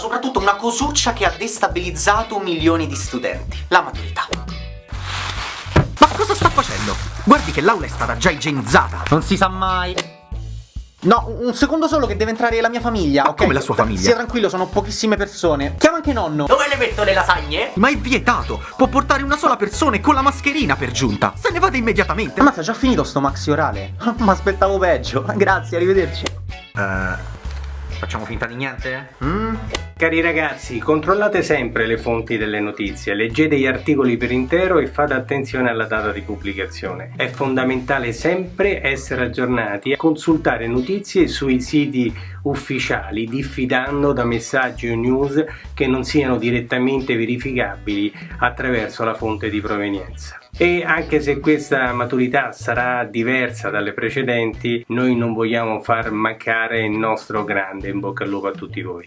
soprattutto una cosuccia che ha destabilizzato milioni di studenti. La maturità. Ma cosa sta facendo? Guardi che l'aula è stata già igienizzata. Non si sa mai. No, un secondo solo che deve entrare la mia famiglia, Ma ok? come la sua famiglia? Sia tranquillo, sono pochissime persone. Chiama anche nonno. Dove le metto le lasagne? Ma è vietato! Può portare una sola persona e con la mascherina per giunta! Se ne vada immediatamente! Ammazza, già finito sto maxi orale. Ma aspettavo peggio. Grazie, arrivederci. Eh, facciamo finta di niente? Mm? Cari ragazzi, controllate sempre le fonti delle notizie, leggete gli articoli per intero e fate attenzione alla data di pubblicazione. È fondamentale sempre essere aggiornati e consultare notizie sui siti ufficiali, diffidando da messaggi o news che non siano direttamente verificabili attraverso la fonte di provenienza. E anche se questa maturità sarà diversa dalle precedenti, noi non vogliamo far mancare il nostro grande in bocca al lupo a tutti voi.